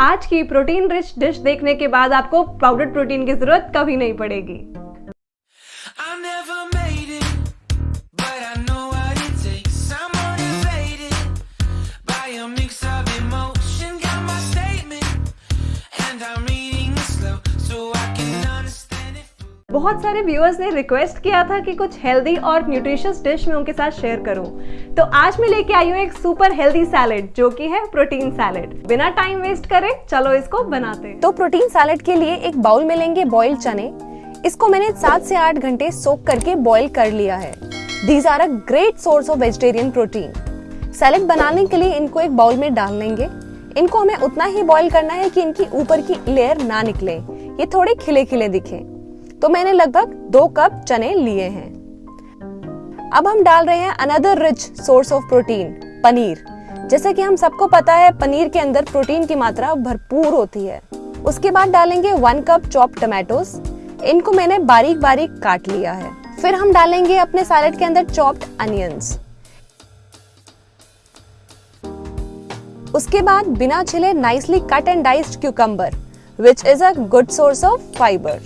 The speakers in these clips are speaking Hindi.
आज की प्रोटीन रिच डिश देखने के बाद आपको पाउडर प्रोटीन की ज़रूरत कभी नहीं पड़ेगी। बहुत सारे व्यूअर्स ने रिक्वेस्ट किया था कि कुछ हेल्दी और न्यूट्रिशियस डिश में उनके साथ शेयर करूँ। तो आज मैं लेके आई हूँ एक सुपर हेल्दी सैलेड जो कि है प्रोटीन सैलेड बिना टाइम वेस्ट करे, चलो इसको बनाते तो प्रोटीन सैलेड के लिए एक बाउल में लेंगे बॉइल चने। इसको मैंने सात से आठ घंटे सोक करके बॉईल कर लिया है। These are a great source of vegetarian protein salad बनाने के लिए इनको एक बाउल में डाल लेंगे। इनको हमें उतना ही बॉईल करना है कि इनकी ऊपर की लेयर ना निकले। ये थोड़े खिले खिले दिखे। तो मैंने लगभग दो कप चने लिए हैं। अब हम डाल रहे हैं another rich source of protein paneer. जैसे कि हम सबको पता है, पनीर के अंदर प्रोटीन की मात्रा भरपूर होती है। उसके बाद डालेंगे वन कप चॉप टमाटोस इनको मैंने बारीक बारीक काट लिया है। फिर हम डालेंगे अपने सैलेड के अंदर चॉप्ड अनियंस उसके बाद बिना छिले nicely cut and diced cucumber which is a good source of fibre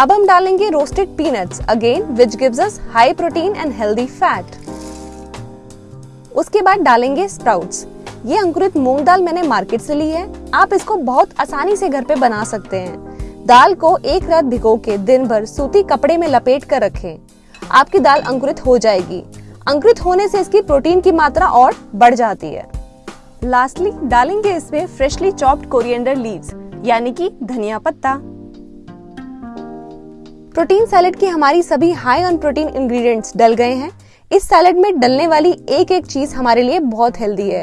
अब हम डालेंगे roasted peanuts again which gives us high protein and healthy fat उसके बाद डालेंगे स्प्राउट्स ये अंकुरित मूंग दाल मैंने मार्केट से ली है। आप इसको बहुत आसानी से घर पे बना सकते हैं। दाल को एक रात भिगो के दिन भर सूती कपड़े में लपेट कर रखें। आपकी दाल अंकुरित हो जाएगी। अंकुरित होने से इसकी प्रोटीन की मात्रा और बढ़ जाती है। लास्टली डालेंगे इसमें फ्रेशली चॉप्ड कोरिएंडर लीव्स यानी कि धनिया पत्ता। प्रोटीन सैलेड की हमारी सभी हाई ऑन प्रोटीन इंग्रेडिएंट्स डल गए हैं। इस सैलेड में डलने वाली एक एक चीज़ हमारे लिए बहुत हेल्दी है।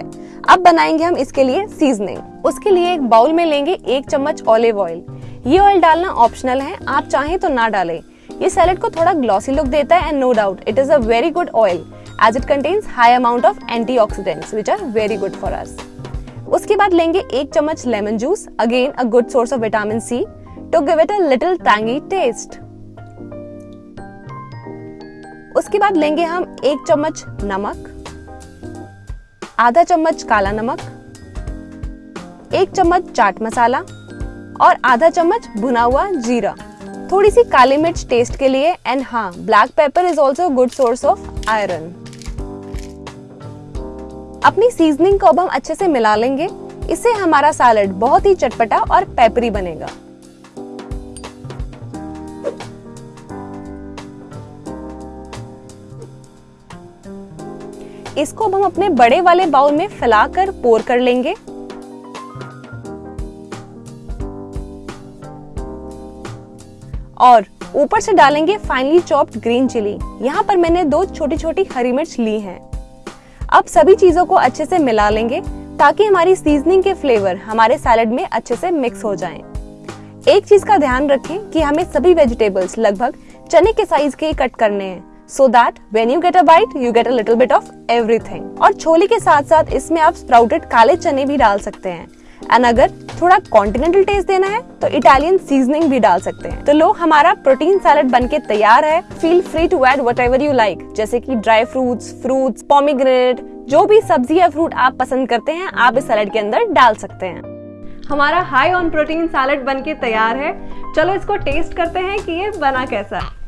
अब बनाएँगे हम इसके लिए सीजनिंग उसके लिए एक बाउल में लेंगे एक चम्मच ऑलिव ऑयल ये ऑयल डालना ऑप्शनल है, आप चाहें तो ना डालें। ये सैलेड को थोड़ा ग्लॉसी लुक देता है and no doubt it is a very good oil as it contains high amount of antioxidants which are very good for us उसके बाद लेंगे एक चम्मच lemon juice again a good source of vitamin C to give it a little tangy taste उसके बाद लेंगे हम एक चम्मच नमक, आधा चम्मच काला नमक, एक चम्मच चाट मसाला और आधा चम्मच भुना हुआ जीरा। थोड़ी सी काली मिर्च टेस्ट के लिए एंड हाँ black pepper is also good source of iron अपनी सीजनिंग को अब हम अच्छे से मिला लेंगे। इससे हमारा सैलड बहुत ही चटपटा और पेपरी बनेगा। इसको अब हम अपने बड़े वाले बाउल में फैलाकर पोर कर लेंगे और ऊपर से डालेंगे फाइनली चॉप्ड ग्रीन चिली यहाँ पर मैंने दो छोटी छोटी हरी मिर्च ली हैं। अब सभी चीज़ों को अच्छे से मिला लेंगे ताकि हमारी सीजनिंग के फ्लेवर हमारे सैलड में अच्छे से मिक्स हो जाएँ। एक चीज़ का ध्यान रखें कि हमें सभी वेजिटेबल्स लगभग चने के साइज़ के कट करने हैं so that when you get a bite you get a little bit of everything और छोले के साथ साथ इसमें आप स्प्राउटेड काले चने भी डाल सकते हैं। एंड अगर थोड़ा कॉन्टिनेंटल टेस्ट देना है तो इटालियन सीजनिंग भी डाल सकते हैं। तो लो, हमारा प्रोटीन सैलड बनके तैयार है। Feel free to add whatever you like जैसे कि ड्राई फ्रूट्स फ्रूट्स पॉमीग्रेनेट जो भी सब्ज़ी या फ्रूट आप पसंद करते हैं, आप इस सैलड के अंदर डाल सकते हैं। हमारा हाई ऑन प्रोटीन सैलेड बनके तैयार है। चलो, इसको टेस्ट करते हैं कि ये बना कैसा है।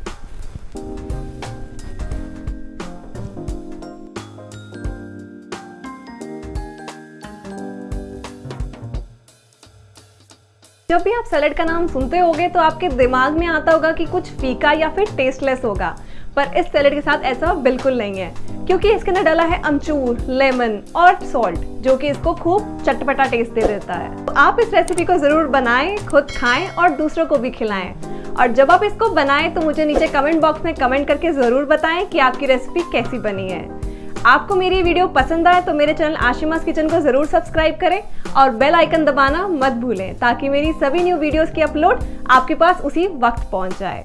जब भी आप सैलेड का नाम सुनते होगे तो आपके दिमाग में आता होगा कि कुछ फीका या फिर टेस्टलेस होगा। पर इस सैलेड के साथ ऐसा बिल्कुल नहीं है, क्योंकि इसके अंदर डाला है अमचूर, लेमन और सॉल्ट जो कि इसको खूब चटपटा टेस्ट दे देता है। तो आप इस रेसिपी को ज़रूर बनाएँ, खुद खाएँ और दूसरों को भी खिलाएँ। और जब आप इसको बनाएँ तो मुझे नीचे कमेंट बॉक्स में कमेंट करके ज़रूर बताएँ कि आपकी रेसिपी कैसी बनी है। आपको मेरी वीडियो पसंद आए तो मेरे चैनल आशिमास किचन को ज़रूर सब्सक्राइब करें और बेल आइकन दबाना मत भूलें ताकि मेरी सभी न्यू वीडियोस की अपलोड आपके पास उसी वक्त पहुँच जाए।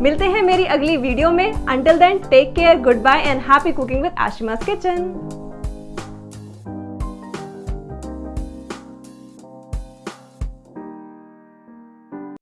मिलते हैं मेरी अगली वीडियो में। Until then take care good bye and happy cooking with Ashima's kitchen.